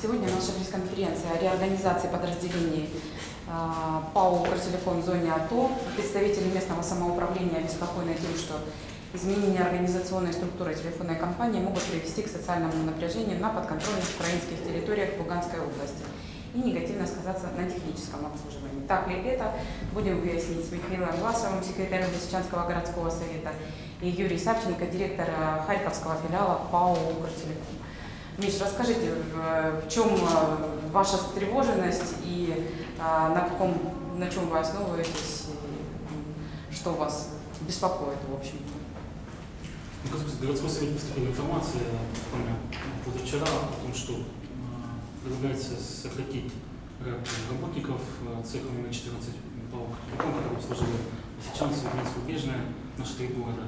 Сегодня наша пресс-конференция о реорганизации подразделений а, ПАО «Укртелеком» в зоне АТО. Представители местного самоуправления обеспокоены тем, что изменение организационной структуры телефонной компании могут привести к социальному напряжению на подконтрольных украинских территориях Луганской области и негативно сказаться на техническом обслуживании. Так ли это, будем выяснить с Михаилом Власовым, секретарем Лисичанского городского совета, и Юрий Савченко, директор Харьковского филиала ПАО «Укртелеком». Миш, расскажите, в чем э, ваша встревоженность и а, на каком, на чем вы основываетесь, и что вас беспокоит, в общем? Ну, городской совет поступила информация позавчера о том, что предлагается сократить работников цеха номер 14 по который обслуживает Лисичанск, Украинскую Бежное, наши три города.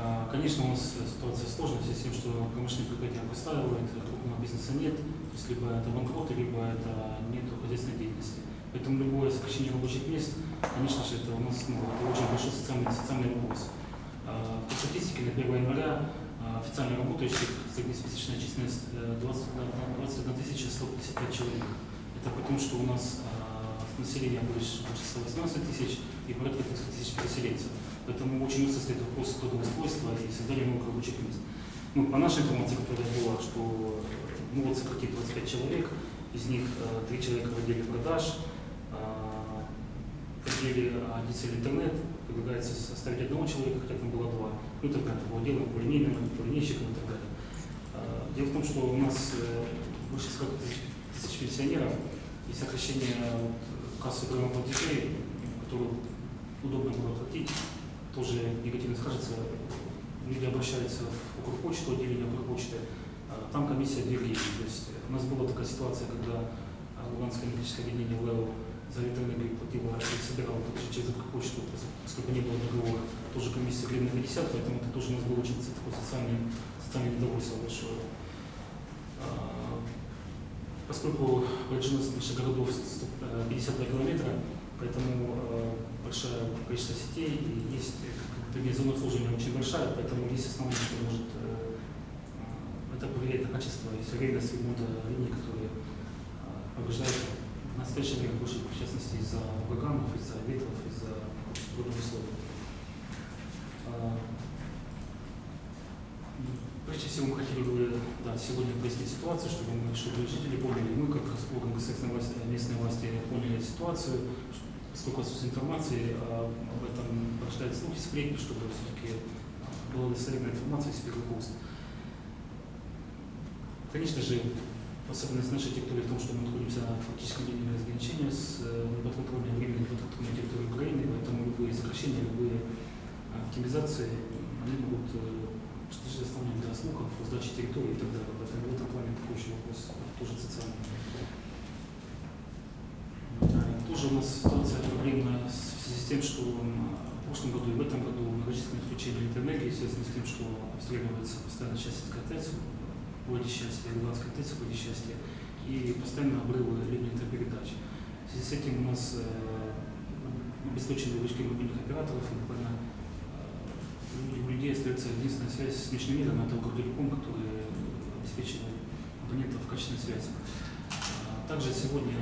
А, конечно, у нас ситуация сложная в с тем, что промышленные предприятия выстраивают, крупного бизнеса нет, то есть либо это банкроты, либо это нет хозяйственной деятельности. Поэтому любое сокращение рабочих мест, конечно же, это у нас ну, это очень большой социальный, социальный вопрос. А, по статистике на 1 января а, официально работающих среднеспецифичная численность 21 155 человек. Это потому, что у нас население больше 118 тысяч и порядка 300 тысяч переселенцев. Поэтому очень много стоит вопрос трудоустройства и создания новых рабочих мест. Ну, по нашей информации, которая была, что могут сократить 25 человек, из них э, 3 человека в отделе продаж, э, в отделе дизель интернет предлагается составить одного человека, хотя там было два. Ну, так далее, по отделам, по линейным, по линейщикам и так далее. Э, дело в том, что у нас больше 40 тысяч, пенсионеров и сокращение вот, кассы платежей, которые удобно было платить, тоже негативно скажется. Люди обращаются в Укрпочту, отделение Укрпочты, а, там комиссия две То есть у нас была такая ситуация, когда Луганское энергетическое отделение ЛЭО за электроэнергию платило и собирало также через Укрпочту, поскольку не было договора, тоже комиссия гривна 50, поэтому это тоже у нас был очень такой социальный, социальный недовольство большое. А, поскольку протяженность наших городов 52 километра, поэтому а, большое количество сетей, и есть зона обслуживания очень большая, поэтому есть основное, что может э, это повлиять на качество и серийность ремонта линий, которые э, повреждают в настоящее время больше, в частности, из-за ураганов, из-за ветров, из-за трудных условий. Прежде всего, мы хотели бы да, сегодня пояснить ситуацию, чтобы, мы, чтобы жители поняли, мы, как орган государственной власти, местной власти, поняли ситуацию, сколько отсутствует информации, а об этом прочитать слухи, сплетни, чтобы все-таки была достоверная информация из первых уст. Конечно же, особенность нашей территории в том, что мы находимся на фактическом линии разграничения с неподконтрольной временной неподконтрольной территорией Украины, поэтому любые сокращения, любые оптимизации, они могут что-то заставлять для слухов, сдачи территории и так далее. Поэтому в этом плане такой еще вопрос тоже социальный тоже у нас ситуация проблемная в связи с тем, что в прошлом году и в этом году многочисленные отключения электроэнергии связаны с тем, что обстреливается постоянно часть ТЭЦ, вводе счастья, Луганской ТЭЦ, вводе счастья, и постоянно обрывы линии электропередач. В связи с этим у нас э, обеспечены вышки мобильных операторов, и буквально э, у людей остается единственная связь с внешним миром, это Укртелеком, который обеспечивает абонентов качественной связи. Также сегодня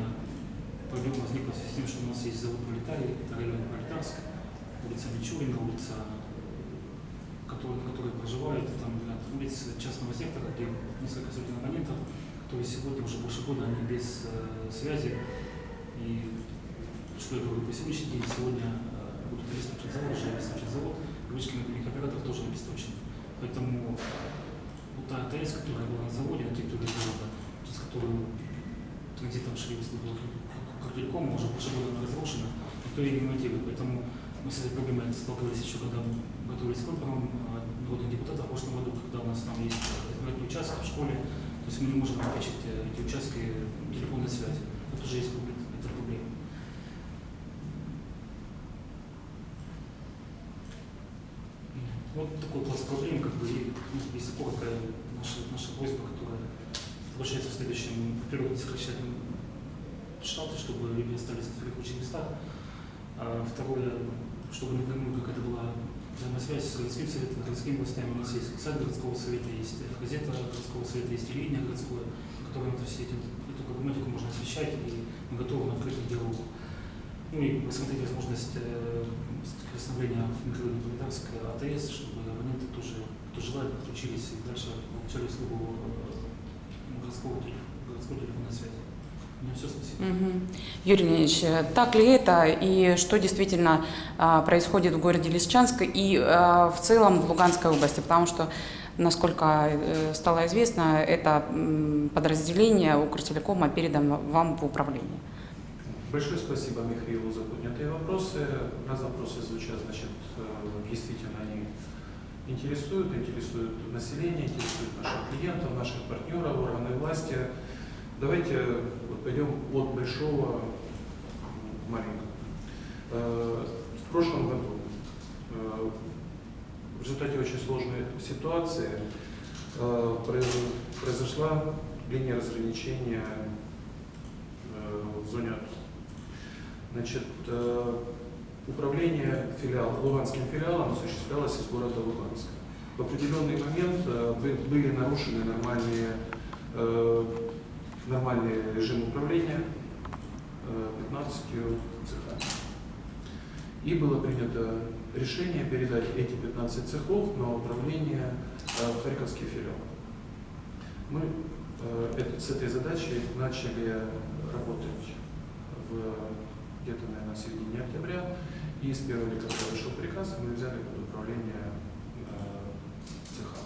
проблема возникла в связи с тем, что у нас есть завод Пролетарий, это район Пролетарск, улица Мичурина, улица, которые, которые проживают, там улица частного сектора, где несколько сотен абонентов, которые сегодня уже больше года они без э, связи. И что я говорю, по сегодняшний день сегодня э, будет обеспечен завод, уже обеспечен завод, ручки мобильных операторов тоже обеспечены. Поэтому вот та АТС, которая была на заводе, на территории завода, через которую транзитом шли услуги Телеком уже больше года разрушена, никто ее не ремонтирует. Поэтому мы с этой проблемой сталкивались еще, когда готовились к выборам а, народных депутатов в прошлом году, когда у нас там есть избирательный участок в школе, то есть мы не можем обеспечить эти участки телефонной связи. Это уже есть это проблема. Вот такой класс проблем, как бы, и, если коротко, наша, наша просьба, которая заключается в следующем, во-первых, сокращать штаты, чтобы люди остались на своих рабочих местах. А второе, чтобы напрямую какая-то была взаимосвязь с городским советом, городскими властями. У нас есть сайт городского совета, есть газета городского совета, есть телевидение городское, которым это все эти, эту проблематику можно освещать, и мы готовы на открытый диалог. Ну и посмотреть возможность э, восстановления микрорайона Пролетарская АТС, чтобы абоненты тоже, кто желает, подключились и дальше получали услугу э, городского, телеф- городской телефонной связи. У меня все, спасибо. Мгм. Юрий Леонидович, э, так ли это и что действительно а, происходит в городе Лисичанск и а, в целом в Луганской области? Потому что, насколько э, стало известно, это м, подразделение Укртелекома передано вам в управление. Большое спасибо Михаилу за поднятые вопросы. Раз вопросы звучат, значит, э, действительно они интересуют, интересуют население, интересуют наших клиентов, наших партнеров, органы власти. Давайте вот пойдем от большого к маленькому. Э, В прошлом году э, в результате очень сложной ситуации э, произ- произошла линия разграничения э, в зоне. Значит, э, управление филиал, луганским филиалом осуществлялось из города Луганска. В определенный момент э, бы- были нарушены нормальные, э, нормальный режим управления э, 15 цехами. И было принято решение передать эти 15 цехов на управление э, в Харьковский филиал. Мы э, с этой задачей начали работать где-то, наверное, в середине октября. И с 1 декабря вышел приказ, мы взяли под управление э, цеха.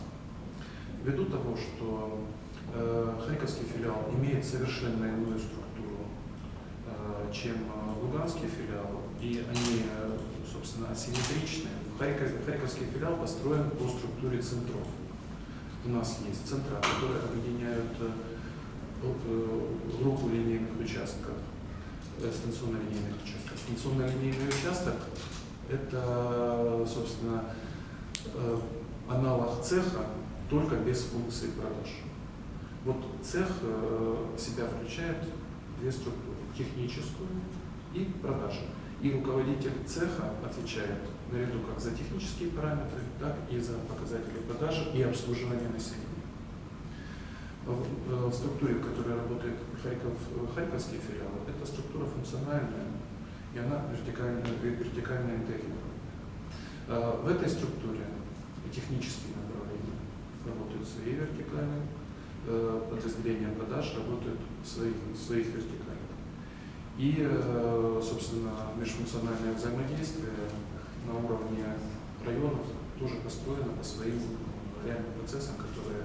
Ввиду того, что э, Харьковский филиал имеет совершенно иную структуру, э, чем э, Луганский филиал, и они, э, собственно, асимметричны. Харьков- Харьковский филиал построен по структуре центров. У нас есть центра, которые объединяют э, э, группу линейных участков, э, станционно-линейных участков. Станционно-линейный участок – это, собственно, э, аналог цеха, только без функции продаж. Вот цех э, себя включает две структуры – техническую и продажи. И руководитель цеха отвечает наряду как за технические параметры, так и за показатели продажи и обслуживания населения. В, э, в структуре, в которой работает Харьков, э, Харьковский филиал, эта структура функциональная, и она вертикально, вертикально интегрирована. В этой структуре технические направления работают свои вертикально, э, подразделения продаж работают в своих, в своих вертикалях. И, э, собственно, межфункциональное взаимодействие на уровне районов тоже построено по своим э, реальным процессам, которые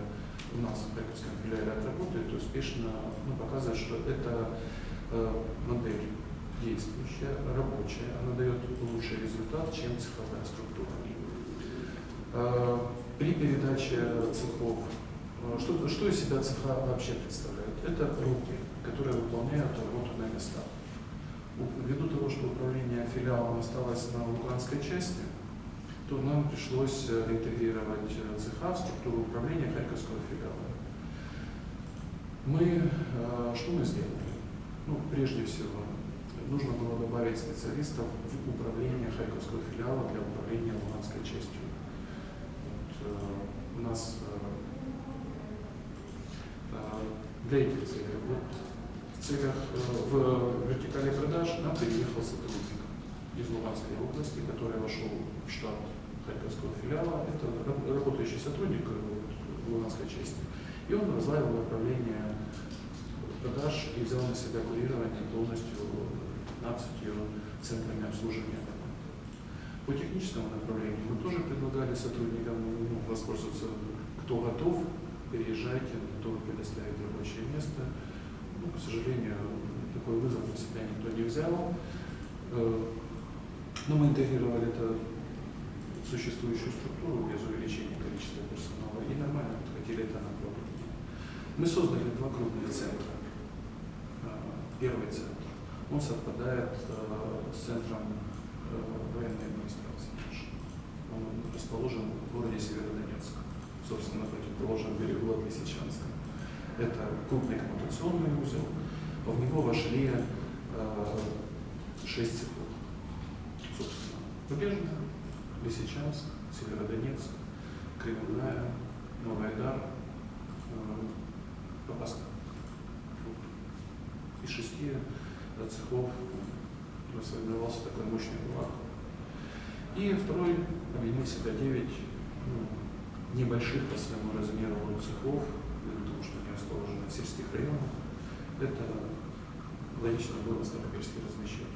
у нас в Харьковском филиале отработает и успешно ну, показывает, что это модель действующая, рабочая, она дает лучший результат, чем цифровая структура. При передаче цехов, что, что из себя цеха вообще представляют? Это руки, которые выполняют работу на местах. Ввиду того, что управление филиалом осталось на луганской части, то нам пришлось э, интегрировать э, цеха в структуру управления Харьковского филиала. Мы, э, что мы сделали? Ну, прежде всего, нужно было добавить специалистов в управление Харьковского филиала для управления Луганской частью. Вот, у нас э, э, для этих целей, вот в целях, э, в вертикали продаж нам переехал сотрудник из Луганской области, который вошел в штат Харьковского филиала. Это раб- работающий сотрудник э, Луганской части. И он возглавил управление продаж и взял на себя курирование полностью 15 центрами обслуживания. По техническому направлению мы тоже предлагали сотрудникам ну, воспользоваться, кто готов, переезжайте, готовы предоставить рабочее место. Ну, к сожалению, такой вызов на себя никто не взял. Э, Но мы интегрировали это в существующую структуру без увеличения количества персонала и нормально подхватили это направление. Мы создали два крупных центра. Э, Первый центр, он совпадает э, с центром военной администрации. Он расположен в городе Северодонецк, собственно, на противоположном берегу от Лисичанска. Это крупный коммутационный узел. В него вошли э, шесть цехов. Собственно, Побежная, Лисичанск, Северодонецк, Кривая, Новый Айдар, э, Попасна. из шести э, цехов сформировался такой мощный кулак. И второй объединил себя девять ну, небольших по своему размеру цехов, потому что они расположены в сельских районах. Это логично было Старобельский размещать.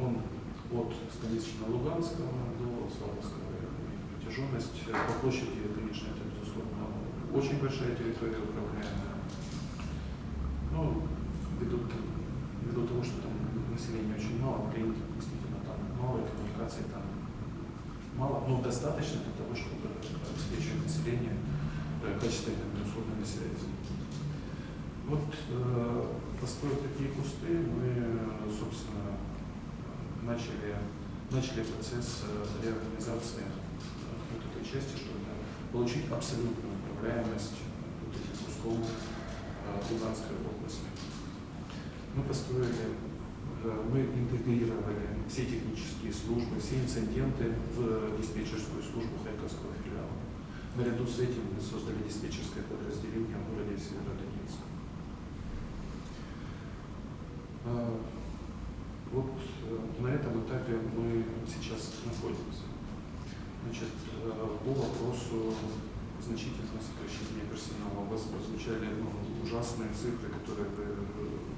Он от Станично-Луганского до Славянского района. Протяженность по площади, конечно, это, безусловно, очень большая территория управляемая. Ну, ввиду, ввиду того, что там населения очень мало, клиентов действительно там мало, коммуникаций там мало, но достаточно для того, чтобы обеспечивать население э, качественными услугами связи. Вот э, построив такие кусты, мы, собственно, начали, начали процесс э, реорганизации э, вот этой части, чтобы получить абсолютную управляемость вот этих кусков э, Луганской области. Мы построили, мы интегрировали все технические службы, все инциденты в диспетчерскую службу Харьковского филиала. Наряду с этим мы создали диспетчерское подразделение в городе Северодонецк. Вот э, на этом этапе мы сейчас находимся. Значит, э, по вопросу значительного сокращения персонала. У вас прозвучали ну, ужасные цифры, которые вы э.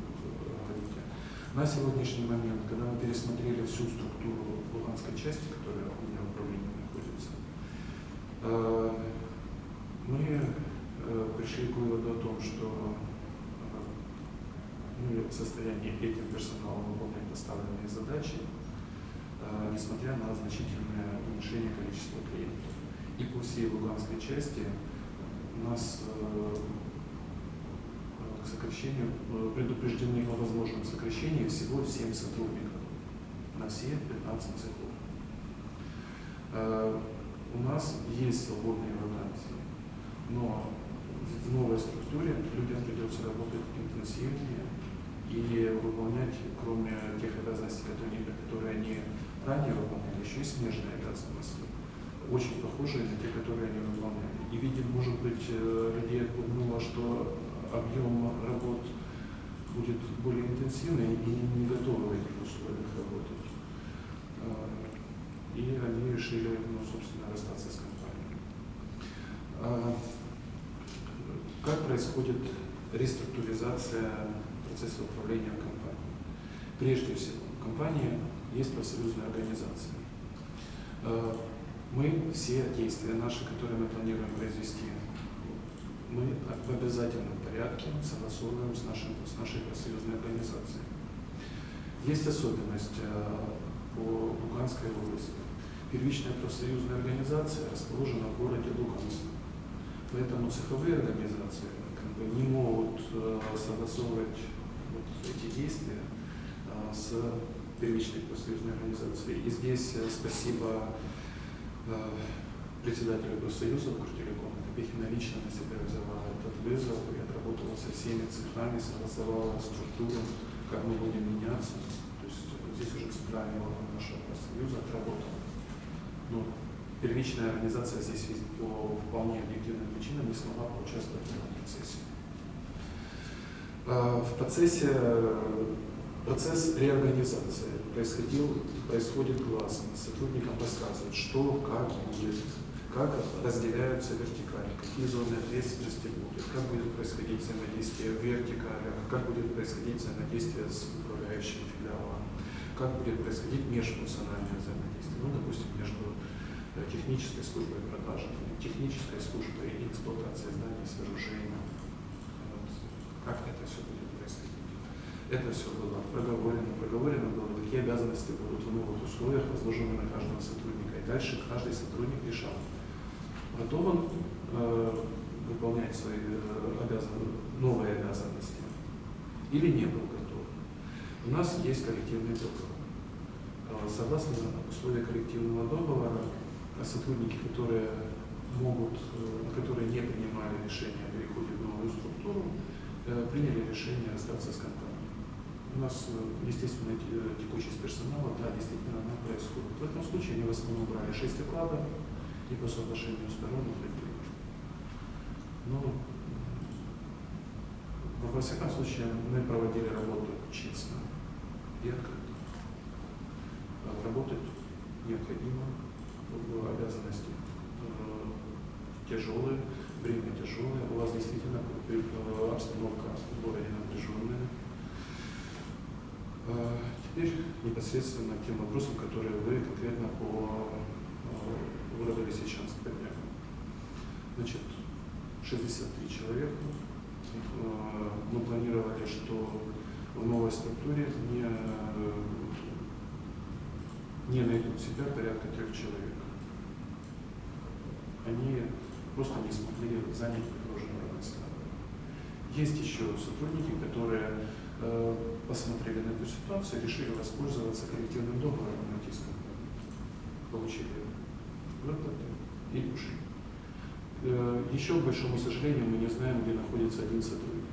На сегодняшний момент, когда мы пересмотрели всю структуру Луганской части, которая у меня в управлении находится, мы пришли к выводу о том, что мы в состоянии этим персоналом выполнять поставленные задачи, э, несмотря на значительное уменьшение количества клиентов. И по всей Луганской части у нас э, сокращению э, предупреждены о возможном сокращении всего 7 сотрудников на все 15 цехов. Э, у нас есть свободные вакансии, но в новой структуре людям придется работать интенсивнее, и выполнять, кроме тех обязанностей, которые, они ранее выполняли, еще и смежные обязанности, очень похожие на те, которые они выполняли. И видим, может быть, э, людей отпугнуло, что объем работ будет более интенсивный и не готовы в этих условиях работать. Э, и они решили, ну, собственно, расстаться с компанией. А как происходит реструктуризация процесса управления компанией. Прежде всего, в компании есть профсоюзная организация. Э, мы все действия наши, которые мы планируем произвести, мы в обязательном порядке согласовываем с, нашим, с нашей профсоюзной организацией. Есть особенность э, по Луганской области. Первичная профсоюзная организация расположена в городе Луганск. Поэтому цеховые организации как бы, не могут э, согласовывать эти действия а, с первичной профсоюзной организацией. И здесь э, спасибо э, председателю профсоюза Укртелеком. Копехина лично на себя взяла этот вызов и отработала со всеми цехами, согласовала структуру, как мы будем меняться. То есть э, здесь уже центральный орган нашего профсоюза отработал. Но первичная организация здесь по вполне объективным причинам не смогла поучаствовать в этом процессе. А, в процессе процесс реорганизации происходил, происходит гласно. Сотрудникам рассказывают, что, как будет, как разделяются вертикали, какие зоны ответственности будут, как будет происходить взаимодействие в вертикалях, как будет происходить взаимодействие с управляющим филиалом, как будет происходить межфункциональное взаимодействие, ну, допустим, между э, технической службой продажи, технической службой эксплуатации зданий с вооружением, как это все будет происходить. Это все было проговорено, проговорено было, какие обязанности будут в новых условиях возложены на каждого сотрудника. И дальше каждый сотрудник решал, он э, выполнять свои э, обязан... новые обязанности или не был готов. У нас есть коллективный договор. Э, согласно условиям коллективного договора, сотрудники, которые могут, которые не принимали решение о переходе в новую структуру, приняли решение расстаться с компанией. У нас, естественно, текучесть персонала, да, действительно, она происходит. В этом случае они в основном брали 6 окладов и по соглашению сторон уходили. Но в во всяком случае, мы проводили работу честно и открыто. Работать необходимо, в обязанности э, тяжелые, время тяжелое, у вас действительно э, обстановка городе напряженная. Э, Теперь непосредственно тем вопросам, которые вы конкретно по городу Лисичанск подняли. Значит, 63 человека. Э, Мы планировали, что в новой структуре не, э, не найдут себя порядка трех человек. Они просто не смогли занять предложенные места. Есть еще сотрудники, которые э, посмотрели на эту ситуацию, решили воспользоваться коллективным договором на. Получили выплаты и ушли. Э, Еще, к большому сожалению, мы не знаем, где находится один сотрудник.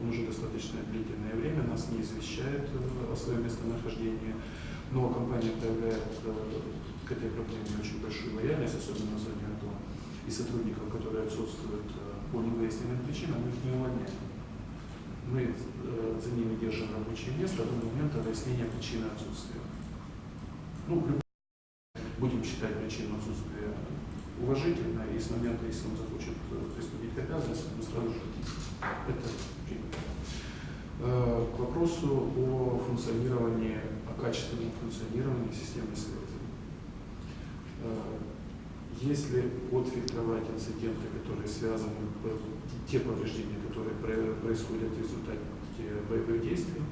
Он уже достаточно длительное время нас не извещает э, о своем местонахождении, но компания проявляет э, к этой проблеме очень большую лояльность, особенно в зоне АТО. И сотрудников, которые отсутствуют по невыясненным причинам, мы их не увольняем. Мы за ними держим рабочее место до момента выяснения причины отсутствия. Ну, будем считать причину отсутствия уважительно, и с момента, если он захочет э, приступить к обязанностям, мы сразу же это. Э, К вопросу о функционировании, о качественном функционировании системы связи. Э, Если отфильтровать инциденты, которые связаны, те повреждения, которые про- происходят в результате боевых действий,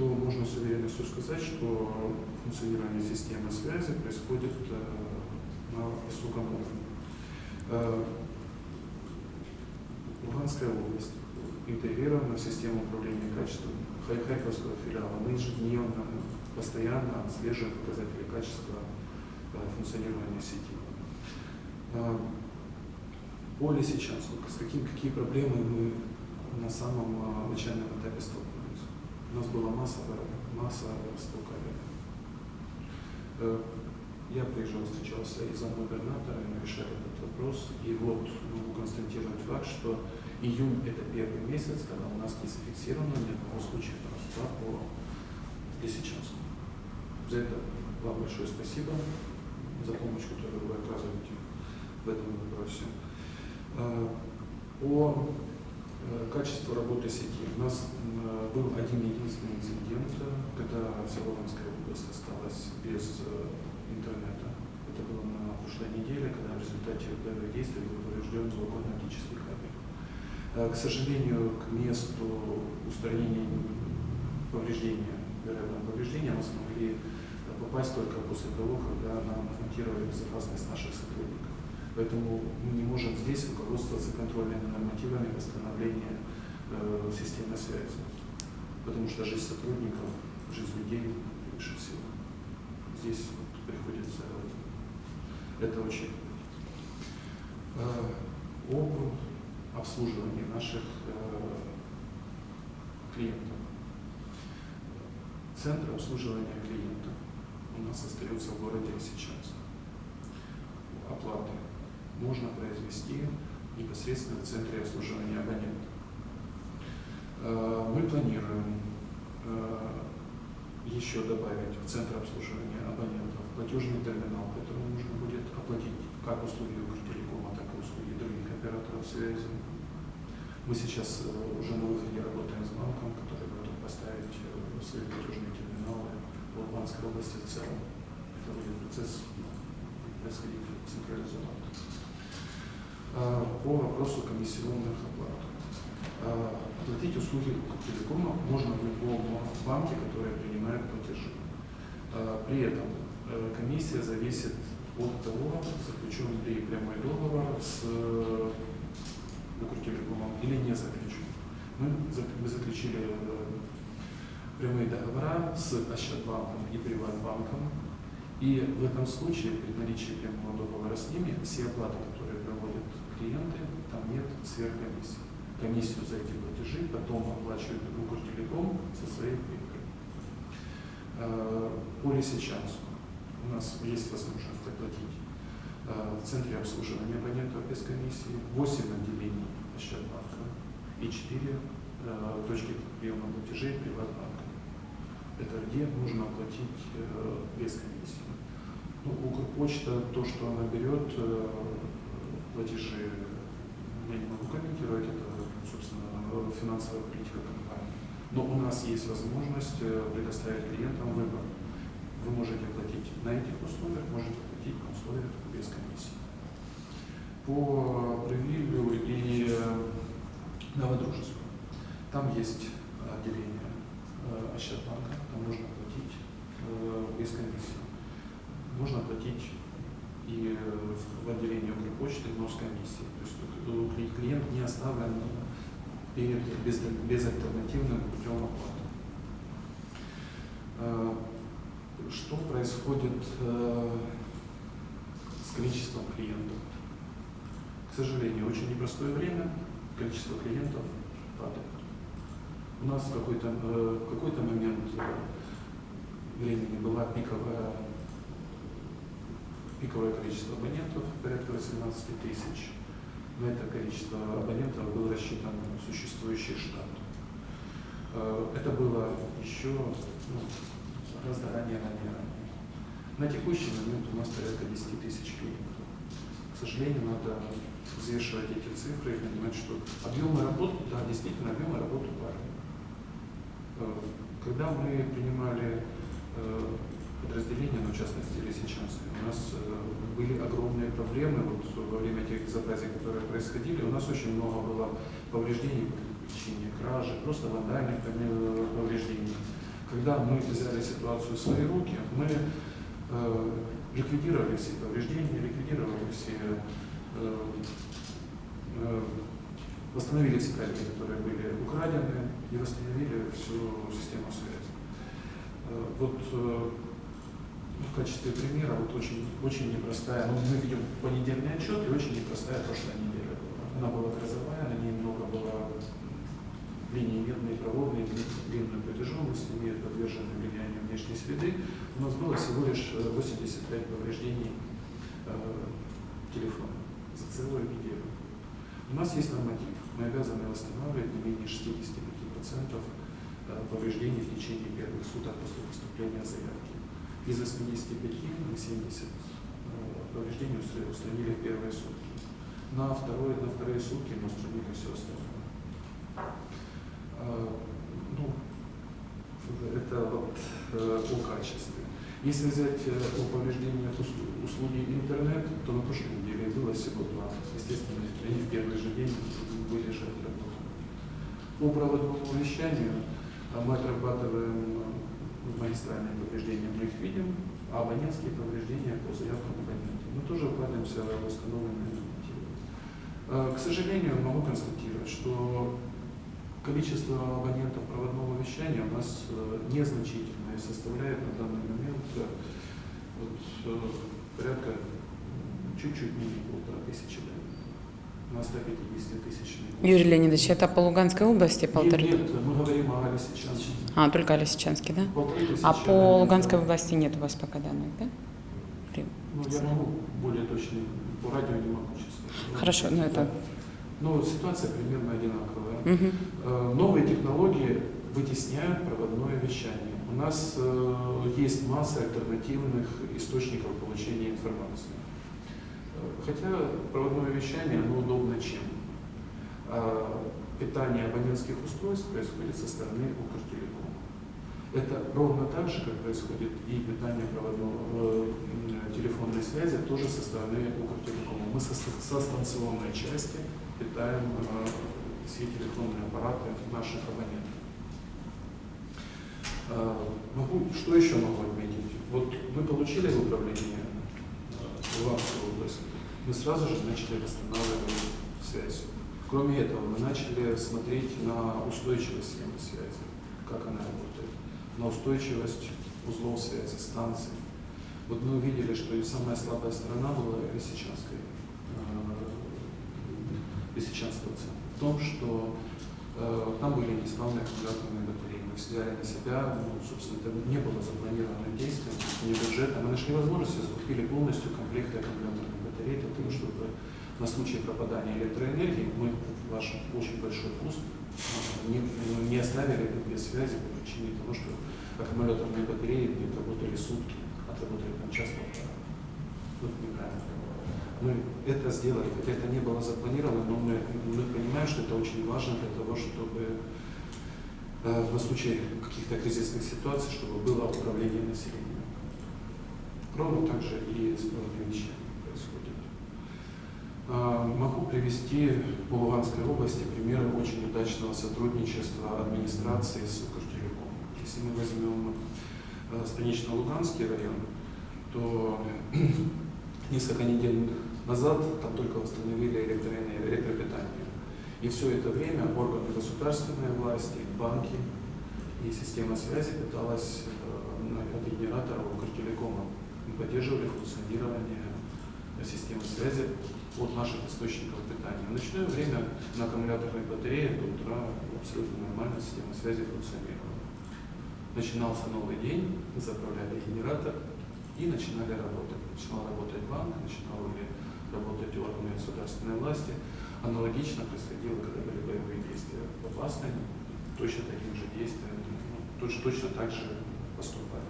то можно с уверенностью сказать, что функционирование системы связи происходит э, на высоком уровне. Э, Луганская область интегрирована в систему управления качеством Харьковского филиала. Мы ежедневно, постоянно отслеживаем показатели качества э, функционирования сети. Э, По Лисичанску, с каким, какие проблемы мы на самом начальном этапе столкнулись? У нас была масса, масса столкновений. Э, Я приезжал, встречался и с губернатором, мы решали этот вопрос. И вот могу констатировать факт, что июнь это первый месяц, когда у нас не зафиксировано ни одного случая воровства по Лисичанску. За это вам большое спасибо, за помощь, которую вы оказываете в этом вопросе. Э, По э, качеству работы сети. У нас был один единственный инцидент, э, когда Всеволожская область осталась без э, интернета. Это было на прошлой неделе, когда в результате боевых действий был поврежден звуконно-оптический кабель. Э, К сожалению, к месту устранения повреждения, вероятного повреждения мы смогли попасть только после того, когда нам гарантировали безопасность наших сотрудников. Поэтому мы не можем здесь руководствоваться контрольными нормативами восстановления э, системы связи. Потому что жизнь сотрудников, жизнь людей превыше всего. Здесь вот приходится это очень э, об обслуживании наших э, клиентов. Центр обслуживания клиентов у нас остается в городе сейчас. Оплаты можно произвести непосредственно в центре обслуживания абонента. Э, Мы планируем э, еще добавить в центр обслуживания абонентов платежный терминал, который нужно будет оплатить как услуги Укртелекома, так и услуги других операторов связи. Мы сейчас э, уже на выходе работаем с банком, который готов поставить свои платежные терминалы в Луганской области в целом. Это будет процесс происходить централизованно. А, По вопросу комиссионных оплат. А, Оплатить услуги телекома можно в любом банке, который принимает платежи. А, При этом э, комиссия зависит от того, заключен ли прямой договор с э, Укртелекомом или не заключен. Мы, зак- мы заключили э, прямые договора с Ощадбанком и Приватбанком. И в этом случае, при наличии прямого договора с ними, все оплаты, клиенты, там нет сверхкомиссии. Комиссию за эти платежи потом оплачивает Укртелеком со своей прибыли. Э, По Лисичанску у нас есть возможность оплатить э, в центре обслуживания абонентов без комиссии 8 отделений Ощадбанка и 4 э, точки приема платежей приватбанка. Это где нужно оплатить без комиссии. Ну, Укрпочта, то, что она берет, платежи, я не могу комментировать, это, собственно, финансовая политика компании. Но у нас есть возможность э, предоставить клиентам выбор. Вы можете платить на этих условиях, можете платить на условиях без комиссии. По Привилю и э, Новодружескому. Там есть отделение э, Ощадбанка, там можно платить без комиссии. Можно платить и э, в отделении Укрпочты, комиссией. То есть э, кли- клиент не оставлен перед без, безальтернативным путем оплаты. Э, Что происходит с количеством клиентов? К сожалению, очень непростое время, количество клиентов падает. У нас в какой-то в какой-то момент времени была пиковая, пиковое количество абонентов, порядка 18 тысяч. На это количество абонентов был рассчитан существующий штат. Э, Это было еще ну, гораздо ранее, ранее. На текущий момент у нас порядка 10 тысяч клиентов. К сожалению, надо взвешивать эти цифры и понимать, что объемы работы, да, действительно, объемы работы падают. Э, Когда мы принимали э, подразделения, ну, в частности, Лисичанское, у нас э, были огромные проблемы вот, во время тех безобразий, которые происходили. У нас очень много было повреждений по причине кражи, просто вандальных э, повреждений. Когда мы взяли ситуацию в свои руки, мы э, ликвидировали все повреждения, ликвидировали все э, э, восстановили все кабели, которые были украдены, и восстановили всю систему связи. Э, Вот в качестве примера вот очень, очень непростая, ну, мы видим понедельный отчет, и очень непростая прошлая неделя была. Она была грозовая, на ней много было линий медные, проводные, длинную протяженность, имеют подвержены влиянию внешней среды. У нас было всего лишь э, 85 повреждений э, телефона за целую неделю. У нас есть норматив. Мы обязаны восстанавливать не менее 65% э, повреждений в течение первых суток после поступления заявки. Из 85 мы 70 э, повреждений устра- устранили первые сутки. На, второе, на вторые сутки мы устранили все остальное. А, Ну, это вот э, о качестве. Если взять э, о повреждениях ус- услуги интернет, то на прошлой неделе было всего два. Естественно, они в первый же день были же отработаны. По проводному вещанию а, мы отрабатываем э, магистральные повреждения, мы их видим, а абонентские повреждения по заявкам абонентов. Мы тоже укладываемся в восстановленные нормативы. Э, К сожалению, могу констатировать, что количество абонентов проводного вещания у нас э, незначительное, составляет на данный момент э, вот, порядка чуть-чуть менее полтора тысячи на 150 тысячный. Юрий Леонидович, это по Луганской области полторы? Нет, нет, мы говорим о Лисичанске. А, только Лисичанске, да? А по. Луганской области нет у вас пока данных, да? При- Ну, я могу более точно, по радио не могу сейчас. сказать. Хорошо, ну это- Но ситуация примерно одинаковая. Э, Новые технологии вытесняют проводное вещание. У нас э, есть масса альтернативных источников получения информации. Э, Хотя проводное вещание, оно удобно чем? Питание абонентских устройств происходит со стороны Укртелекома. Это ровно так же, как происходит и питание проводного, э, телефонной связи, тоже со стороны Укртелекома. Мы со, со станционной части питаем э, все телефонные аппараты наших абонентов. Э, Могу, что еще могу отметить? Вот мы получили в управление э, Луганскую область, мы сразу же начали восстанавливать связь. Кроме этого, мы начали смотреть на устойчивость схемы связи, как она работает, на устойчивость узлов связи, станций. Вот мы увидели, что и самая слабая сторона была Лисичанской, э, Лисичанского центра. В том, что э, там были неисправные аккумуляторные батареи. Мы взяли на себя, ну, собственно, это не было запланированным действием, не бюджетом. Мы нашли возможность и закупили полностью комплекты аккумуляторных батарей для того, чтобы на случай пропадания электроэнергии мы ваш очень большой пуст э, не, не оставили без связи по причине того, что аккумуляторные батареи где работали сутки, отработали там час полтора. Ну, это неправильно. Мы это сделали, хотя это не было запланировано, но мы, мы понимаем, что это очень важно для того, чтобы э, на случай каких-то кризисных ситуаций, чтобы было управление населением. Ровно так же и с правовыми Могу привести по Луганской области примеры очень удачного сотрудничества администрации с Укртелеком. Если мы возьмем э, станично-луганский район, то несколько недель назад там только электроэнергию, электропитание. И все это время органы государственной власти, банки и система связи пыталась э, от генератора Укртелекома мы поддерживали функционирование системы связи от наших источников питания. В ночное время на аккумуляторной батарее до утра абсолютно нормально система связи функционировала. Начинался новый день, заправляли генератор и начинали работать. Начинал работать банк, начинали работать органы государственной власти. Аналогично происходило, когда были боевые действия в Апасной, точно таким же действием, ну, точно, точно так же поступали.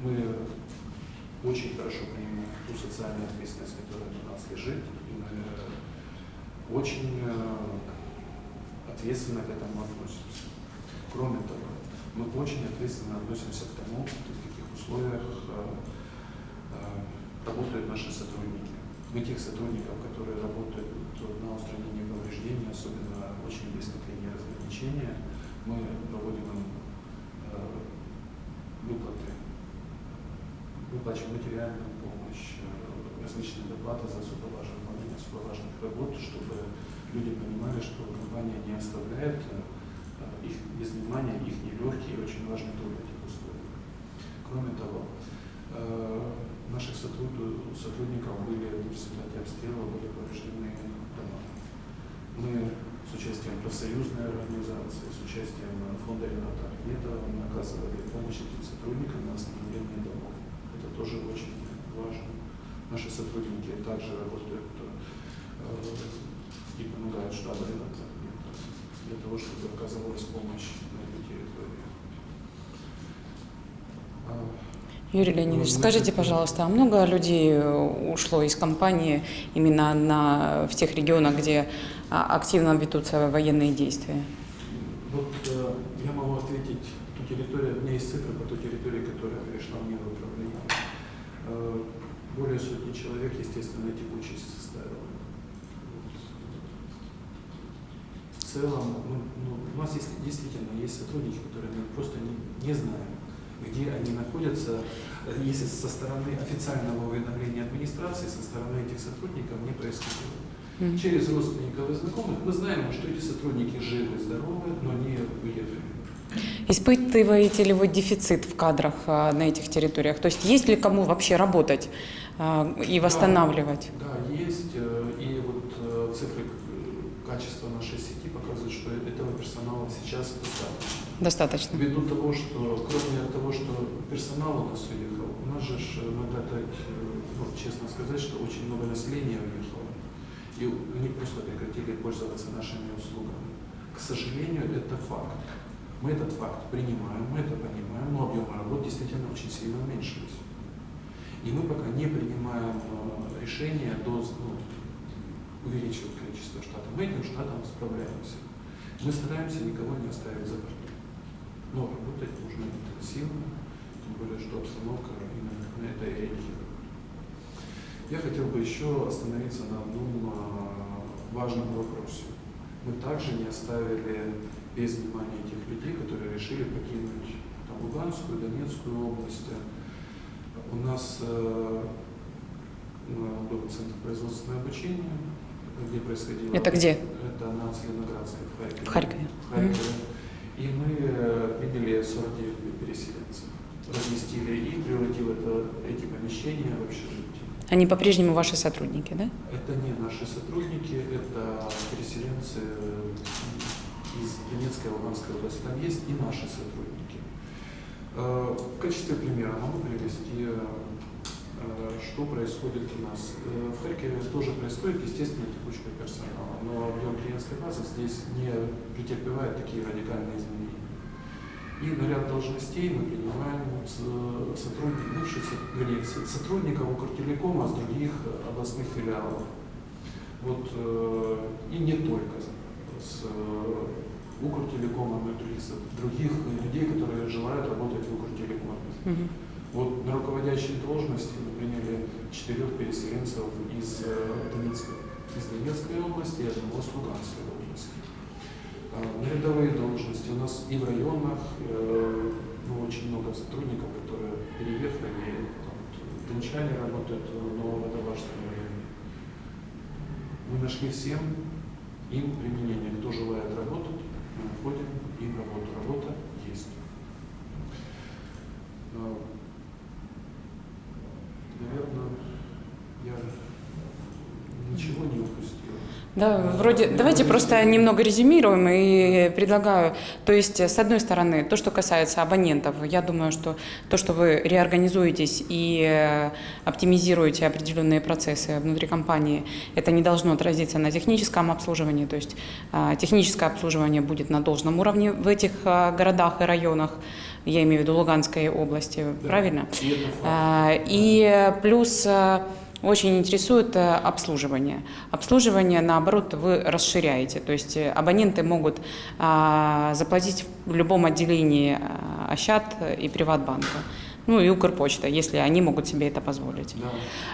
Мы очень хорошо понимаем ту социальную ответственность, которая на нас лежит, и мы очень э, ответственно к этому относимся. Кроме того, мы очень ответственно относимся к тому, в каких условиях э, э, работают наши сотрудники. Мы тех сотрудников, которые работают на устранении повреждений, особенно очень близко к линии разграничения, мы проводим им э, выплаты, выплачиваем материальную помощь, э, различные доплаты за особо важные, выполнение особо важных работ, чтобы люди понимали, что компания не оставляет э, их без внимания, их нелегкий и очень важный труд этих условиях. Кроме того, э, наших сотруд- сотрудников были в результате обстрела были повреждены дома. Мы с участием профсоюзной организации, с участием э, фонда Рената Ахметова мы оказывали помощь этим сотрудникам на восстановление домов. Тоже очень важно. Наши сотрудники также работают э, и помогают штабу для того, чтобы оказывалась помощь на этой территории. А, Юрий Леонидович, Ну, скажите, пожалуйста, а много людей э, ушло из компании именно на, в тех регионах, где а, активно ведутся военные действия? Вот э, я могу ответить ту территорию, у меня есть цифры по той территории, которая перешла мне в более сотни человек, естественно, эти участь составила. Вот. В целом, ну, ну, у нас есть, действительно есть сотрудники, которые мы просто не, не знаем, где они находятся. Э, Если со стороны официального уведомления администрации, со стороны этих сотрудников не происходило. Через родственников и знакомых мы знаем, что эти сотрудники живы, здоровы, но не уехали. Испытываете ли вы дефицит в кадрах а, на этих территориях? То есть есть ли кому вообще работать а, и восстанавливать? Да, есть. э, И вот э, цифры э, качества нашей сети показывают, что этого персонала сейчас достаточно. Достаточно. Ввиду того, что кроме того, что персонал у нас уехал, у нас же надо так, ну, честно сказать, что очень много населения уехало. И они просто прекратили пользоваться нашими услугами. К сожалению, это факт. Мы этот факт принимаем, мы это понимаем, но объемы работ действительно очень сильно уменьшились. И мы пока не принимаем э, решения до ну, увеличивать количество штатов. Мы этим штатом справляемся. Мы стараемся никого не оставить за бортом. Но работать нужно интенсивно, тем более, что обстановка именно на это и реагирует. Я хотел бы еще остановиться на одном а, важном вопросе. Мы также не оставили без внимания тех людей, которые решили покинуть там, Луганскую, Донецкую область. У нас э, ну, был центр производственного обучения, где происходило... Это где? Это на Целиноградской, в Харькове. В Харькове. В Харькове. И мы э, приняли 49 переселенцев, разместили их, превратив это, эти помещения в общежитие. Они по-прежнему ваши сотрудники, да? Это не наши сотрудники, это переселенцы из Донецкой и Луганской области. Там есть и наши сотрудники. Э, В качестве примера могу привести э, Э, Что происходит у нас? В Харькове тоже происходит, естественно, текучка персонала, но объем клиентской базы здесь не претерпевает такие радикальные изменения. И на ряд должностей мы принимаем сотрудников, бывших вернее, сотрудников Укртелекома с других областных филиалов. Вот, и не только с Укртелекома, но и других, других людей, которые желают работать в Укртелекоме. Мгм. Вот на руководящие должности мы приняли четырех переселенцев из э, Донецкой, из Донецкой области и одного с Луганской области. А, На рядовые должности у нас и в районах э, ну, очень много сотрудников, которые переехали, там, дончане работают в Нововодолажском районе. Мы нашли всем им применение. Кто желает работать, мы находим им работу. Работа есть. А, Наверное, я ничего не упустил. Да, вроде, давайте просто немного резюмируем и предлагаю, то есть, с одной стороны, то, что касается абонентов, я думаю, что то, что вы реорганизуетесь и э, оптимизируете определенные процессы внутри компании, это не должно отразиться на техническом обслуживании, то есть э, техническое обслуживание будет на должном уровне в этих э, городах и районах, я имею в виду Луганской области, Да. правильно? И плюс очень интересует э, обслуживание. Обслуживание, наоборот, вы расширяете. То есть э, абоненты могут а, заплатить в любом отделении а, Ощад и Приватбанка. Ну и Укрпочта, если они могут себе это позволить. Да.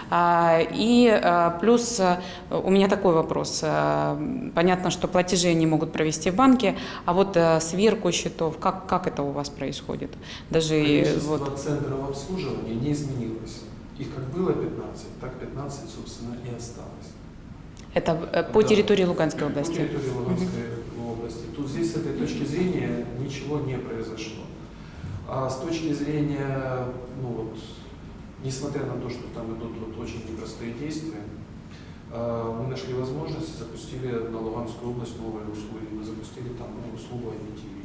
А, И а, плюс а, у меня такой вопрос. А, Понятно, что платежи они могут провести в банке, а вот а, сверку счетов, как, как это у вас происходит? Даже Количество вот центров обслуживания не изменилось. Их как было 15, так 15, собственно, и осталось. это э, по Да. территории Луганской По области. территории Луганской области. Тут здесь с этой точки зрения ничего не произошло. А с точки зрения, ну вот, несмотря на то, что там идут вот очень непростые действия, а, мы нашли возможность и запустили на Луганскую область новые услуги. Мы запустили там услугу IPTV.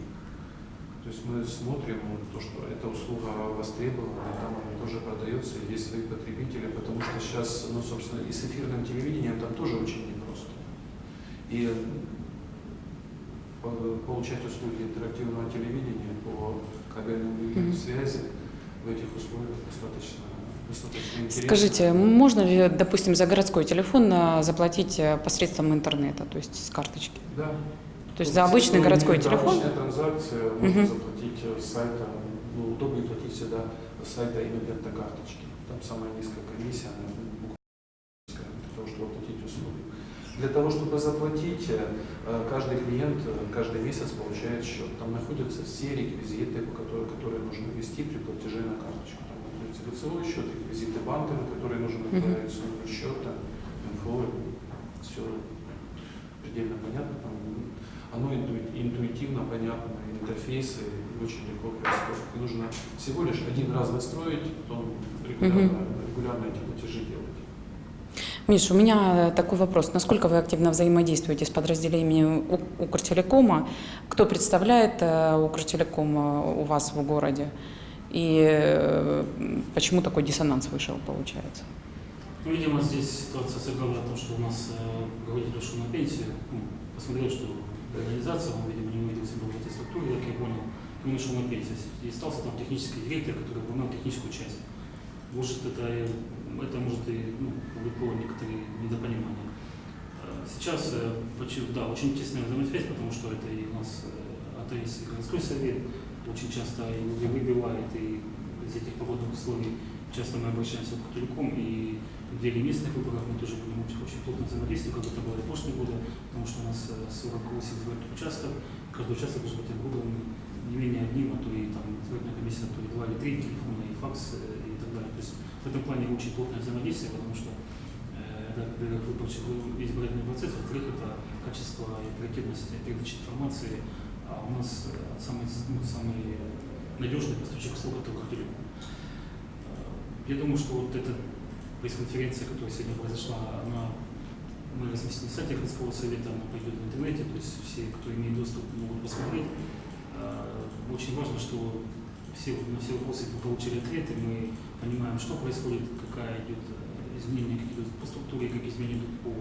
То есть мы смотрим то, что эта услуга востребована, и там она тоже продается, и есть свои потребители, потому что сейчас, ну, собственно, и с эфирным телевидением там тоже очень непросто. И по- получать услуги интерактивного телевидения по кабельным линиям Мгм. связи в этих условиях достаточно. Скажите, можно ли, допустим, за городской телефон а, заплатить э, посредством интернета, то есть с карточки? Да. То есть за обычный городской телефон? Обычная транзакция, можно Мгм. заплатить э, с сайта, ну, удобнее платить всегда с сайта именно карточки. Там самая низкая комиссия, она для того, чтобы оплатить услуги. Для того, чтобы заплатить, э, каждый клиент э, каждый месяц получает счет. Там находятся все реквизиты, которые, которые нужно ввести при платеже на карточку. Там находится лицевой счет, реквизиты банка, на которые нужно отправить номер счета, инфо, все предельно понятно. Оно интуи- интуитивно понятно, интерфейсы очень легко происходит. И нужно всего лишь один раз настроить, потом регулярно, регулярно эти платежи делать. Миш, у меня такой вопрос. Насколько вы активно взаимодействуете с подразделениями Укртелекома? Кто представляет э, Укртелеком э, у вас в городе? И э, почему такой диссонанс вышел, получается? Ну, видимо, здесь ситуация сыграла о том, что у нас э, руководитель ушел на пенсию, ну, посмотрел, что организация, он, видимо, не увидел себя в этой структуре, как я понял, он ушел на пенсию. И остался там технический директор, который выполнял техническую часть. Может, это, это может и ну, вызвало некоторые недопонимания. Э, Сейчас, э, да, очень тесная взаимосвязь, потому что это и у нас э, АТС и городской совет очень часто и выбивает, и из этих погодных условий часто мы обращаемся к телеком, и в деле местных выборов мы тоже будем очень, плотно взаимодействовать, как это было и в прошлые годы, потому что у нас э, 48 избирательных участков, каждый участок должен быть оборудован не менее одним, а то и там избирательная комиссия, а то и два или три телефона, и факс, э, и так далее. То есть в этом плане очень плотное взаимодействие, потому что э, это, во-первых, избирательный процесс, во-вторых, это качество и оперативность передачи информации, а у нас э, самый, ну, самый надежный поставщик услуг это. Э, Я думаю, что вот эта пресс-конференция, которая сегодня произошла, она мы разместили на сайте городского совета, она пойдет в интернете, то есть все, кто имеет доступ, могут посмотреть. Э, Очень важно, что все, на все вопросы мы получили ответы, мы понимаем, что происходит, какая идет э, изменения, какие идут по структуре, какие изменения идут по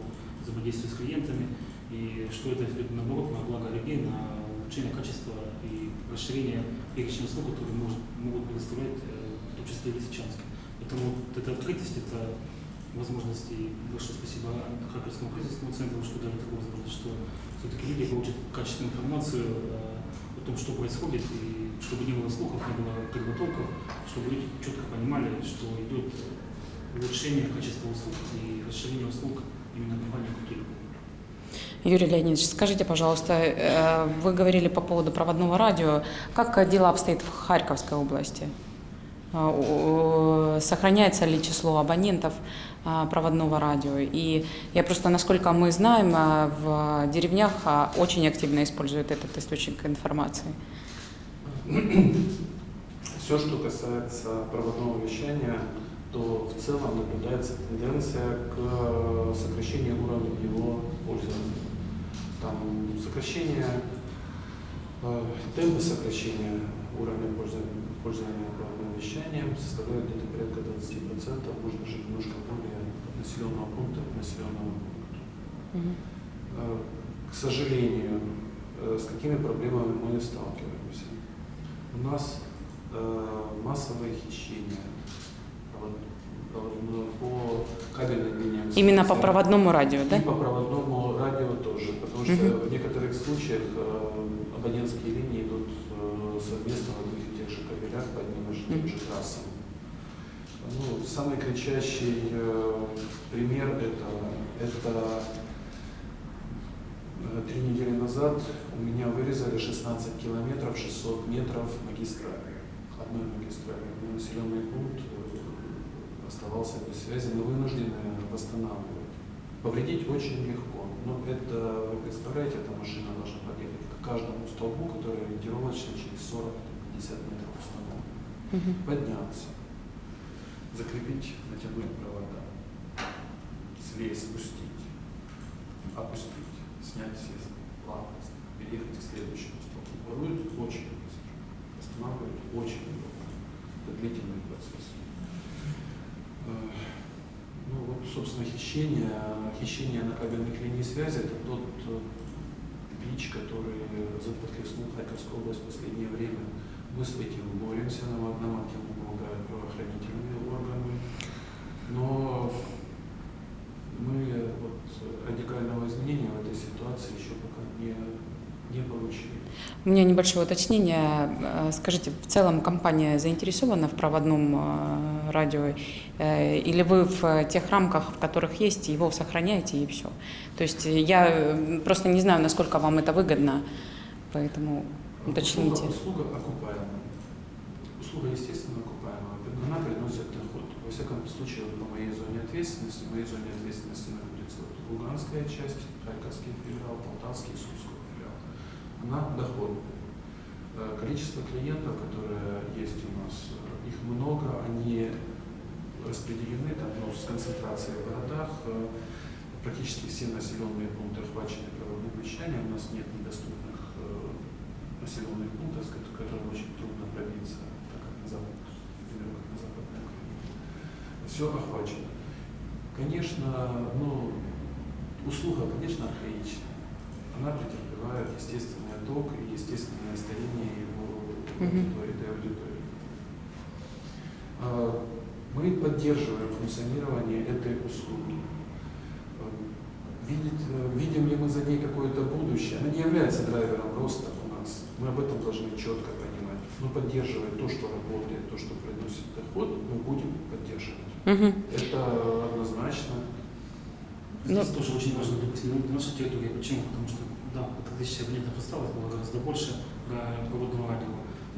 взаимодействию с клиентами, и что это идет наоборот на благо людей, на улучшение качества и расширение перечня услуг, которые может, могут предоставлять, э, в том числе и Лисичанске. Поэтому вот эта открытость, это возможность, и большое спасибо Харьковскому кризисному центру, что дали такую возможность, что все-таки люди получат качественную информацию э, о том, что происходит, и чтобы не было слухов, не было кривотолков, чтобы люди четко понимали, что идет улучшение качества услуг и расширение услуг именно компании «Кутюрь». Юрий Леонидович, скажите, пожалуйста, э, вы говорили по поводу проводного радио. Как дела обстоят в Харьковской области? Э, у- Сохраняется ли число абонентов э, проводного радио? И я просто, насколько мы знаем, э, в деревнях э, очень активно используют этот источник информации. Все, что касается проводного вещания, то в целом наблюдается тенденция к сокращению уровня его пользования. Там сокращение, э, темпы сокращения уровня пользования, пользования проводным вещанием составляют где-то порядка 20%, может даже немножко более от населенного пункта к населенному пункту. Мгм. Э, К сожалению, э, с какими проблемами мы сталкиваемся? У нас э, массовое хищение по кабельным линиям. Именно по проводному радио, И да? по проводному радио тоже, потому что Мгм. в некоторых случаях абонентские линии идут совместно в одних и тех же кабелях по одним и тем же трассам. Ну, самый кричащий э, пример этого – это э, три недели назад у меня вырезали 16 километров 600 метров магистрали, одной магистрали. Мой населенный пункт э, оставался без связи, мы вынуждены восстанавливать. Повредить очень легко, но это, вы представляете, эта машина должна подъехать к каждому столбу, который ориентировочно через 40-50 метров установлен, Мгм. подняться, закрепить, натянуть провода, слезть, спустить, опустить, снять все лампы, переехать к следующему столбу. Воруют очень быстро, останавливают очень долго. Это длительный процесс. Э, Ну вот, собственно, хищение, хищение на кабельных линий связи – это тот э, бич, который захлестнул Харьковскую область в последнее время. Мы с этим боремся, нам, этим помогают правоохранительные органы. Но мы вот радикального изменения в этой ситуации еще пока не, не получили. У меня небольшое уточнение. Э, Скажите, в целом компания заинтересована в проводном э, радио? Э, Или вы в тех рамках, в которых есть, его сохраняете и все? То есть я просто не знаю, насколько вам это выгодно, поэтому уточните. Услуга, услуга окупаемая. Услуга, естественно, окупаемая. Она приносит доход. Во всяком случае, по моей зоне ответственности, в моей зоне ответственности находится Луганская часть, Харьковский филиал, Полтавский, Сумской филиал. Она доходная. Э, Количество клиентов, которые есть у нас, э, их много, они распределены там, ну, с концентрацией в городах. Э, Практически все населенные пункты охвачены проводным вещанием. У нас нет недоступных населенных пунктов, с ко- к которым очень трудно пробиться, так как на запад, как на западной Украине. Все охвачено. Конечно, ну, услуга, конечно, архаичная. Она претерпевает естественный отток и естественное старение его аудитории, этой аудитории. А, Мы поддерживаем функционирование этой услуги. Видит, видим ли мы за ней какое-то будущее? Она не является драйвером роста. Мы об этом должны четко понимать. Мы поддерживаем то, что работает, то, что приносит доход, мы будем поддерживать. Мгм. Это однозначно. Здесь тоже очень важно, допустим, на нашей территории. Почему? Потому что, да, это тысяча абонентов осталось, было гораздо больше про проводного радио.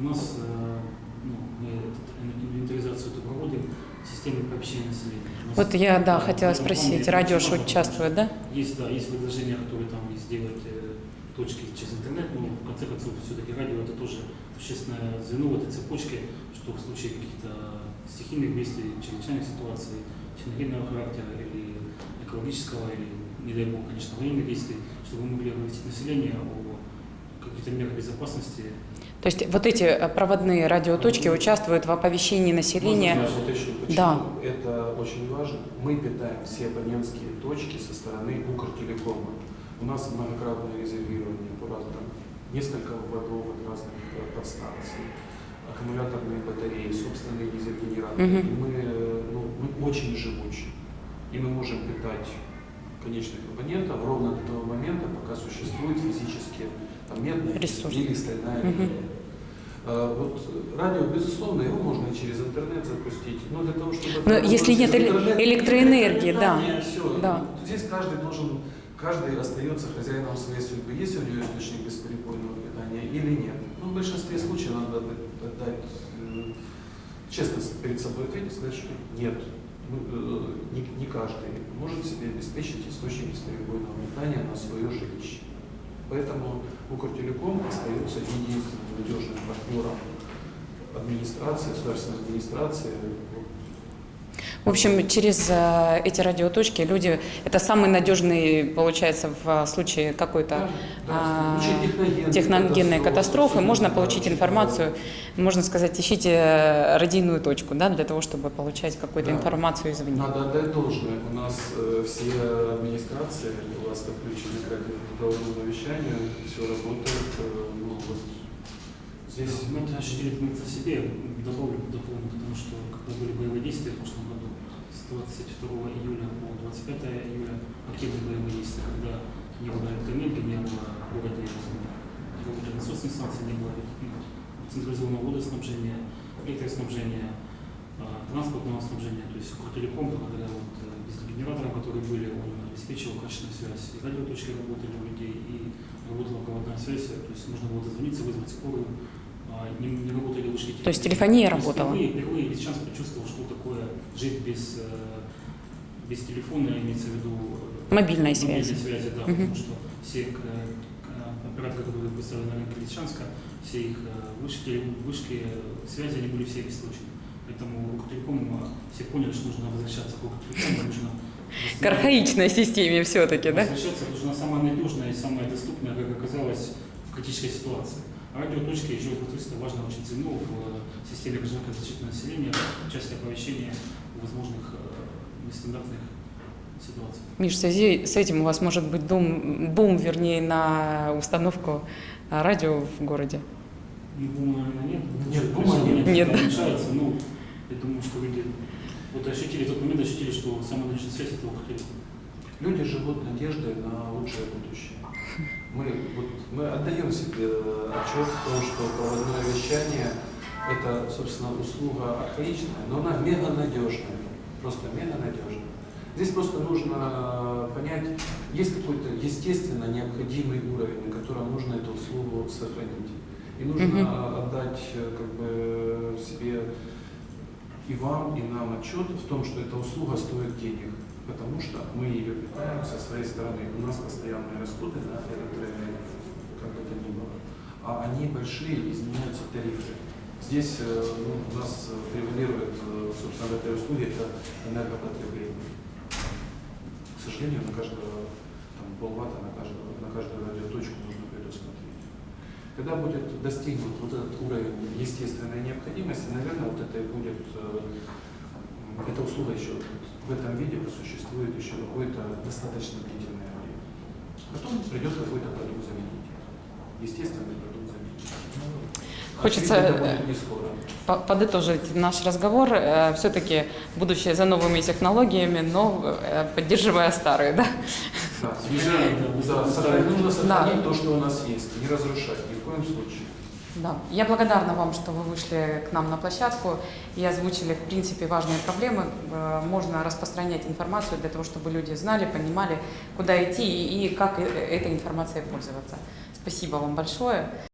У нас, э, ну, мы инвентаризацию эту проводим в системе общения населения. Нас, Вот я, да, хотела спросить, радио важно, участвует, да? Есть, да, есть предложения, которые там сделать э, точки через интернет, но в конце концов все-таки радио это тоже существенное звено в этой цепочке, что в случае каких-то стихийных бедствий, чрезвычайных ситуаций, техногенного характера или экологического, или, не дай бог, конечно, военных действий, чтобы мы могли оповестить население о каких-то мерах безопасности. То есть вот эти э, проводные радиоточки участвуют в оповещении населения. Можно я уточню, почему Да. это очень важно? Мы питаем все абонентские точки со стороны Укртелекома. У нас многократное резервирование по разным, несколько вводов от разных э, подстанций, аккумуляторные батареи, собственные дизель-генераторы. И мы, э, ну, мы очень живучи. И мы можем питать конечных абонентов ровно до того момента, пока существует физически там, медная Ресурс. или стальная. А, Вот радио, безусловно, его можно через интернет запустить, но для того, чтобы... Но если нет электроэнергии, да. всё. Да. Здесь каждый должен, каждый остается хозяином своей судьбы. Есть у него источник бесперебойного питания или нет. Ну, в большинстве случаев надо отдать, э, честно перед собой ответить, сказать, что нет. Ну, э, не, не каждый может себе обеспечить источник бесперебойного питания на свое жилище. Поэтому Укртелеком остается единственным надежным партнером администрации, государственной администрации. В общем, через э, эти радиоточки люди, это самый надежный, получается, в случае какой-то а, в случае техногенной катастрофы, можно да, получить информацию, можно сказать, ищите э, радийную точку, да, для того, чтобы получать какую-то Да. информацию извне. Надо отдать должное. У нас э, все администрации у вас подключены к радиоговорному вещанию, все работает. э, ну, вот здесь Мы это ощутили мы это себе, добавлю, дополню, потому что когда были боевые действия в прошлом году, с 22 июля по 25 июля, активные боевые действия, когда не было электроэнергии, не было работали насосной станции, не было централизованного водоснабжения, электроснабжения, а, транспортного снабжения, то есть Укртелеком, благодаря вот э, дизель-генераторам, которые были, он обеспечивал качественную связь, и радиоточки работали у людей, и работала проводная связь, то есть можно было дозвониться, вызвать скорую, не, не работали вышки То есть телефония работала? Впервые, впервые сейчас почувствовал, что такое жить без, э, без телефона, имеется в виду э, Мобильной мобильной связи. да, Мгм. потому что все к- к- операторы, которые представлены на рынке Лисичанска, все их э, вышки, вышки э, связи, они были все обесточены. Поэтому Укртелеком э, все поняли, что нужно возвращаться к Укртелекому, нужно К архаичной системе все-таки, да? Возвращаться нужна самая надежная и самая доступная, как оказалось, в критической ситуации. Радиоточки, еще это важно очень ценно в э, системе гражданской защиты населения, в части оповещения возможных э, нестандартных ситуаций. Миш, в связи с этим у вас может быть бум, бум вернее, на установку а, радио в городе. Ну, бума, наверное, нет. Нет, бума нет. Нет, мешается. Ну, я думаю, что люди вот ощутили тот момент, ощутили, что самая надежная связь это Укртелеком. Люди живут надеждой на лучшее будущее. Мы, вот, мы отдаем себе отчет в том, что проводное вещание – это, собственно, услуга архаичная, но она мега надежная, просто мега надежная. Здесь просто нужно понять, есть какой-то естественно необходимый уровень, на котором нужно эту услугу сохранить. И нужно Мгм. отдать э, как бы себе и вам, и нам отчет в том, что эта услуга стоит денег, потому что мы ее питаем со своей стороны. У нас постоянные расходы на электроэнергию, как бы то ни было. А они большие, изменяются тарифы. Здесь э, ну, у нас э, превалирует, э, собственно, в этой услуге это энергопотребление. К сожалению, на каждого там, полватта, на каждую, на каждую радиоточку нужно предусмотреть. Когда будет достигнут вот этот уровень естественной необходимости, наверное, вот это и будет, эта услуга еще в этом виде просуществует еще какое-то достаточно длительное время. Потом придет какой-то продукт заменитель. Естественный продукт заменитель. Хочется, э, Подытожить наш разговор, все-таки будущее за новыми технологиями, но э, поддерживая старые, да? Да, да, сохранить, нужно сохранить Да. то, что у нас есть, не разрушать ни в коем случае. Да. Я благодарна вам, что вы вышли к нам на площадку и озвучили, в принципе, важные проблемы. Э, Можно распространять информацию для того, чтобы люди знали, понимали, куда идти и как э- этой информацией пользоваться. Спасибо вам большое.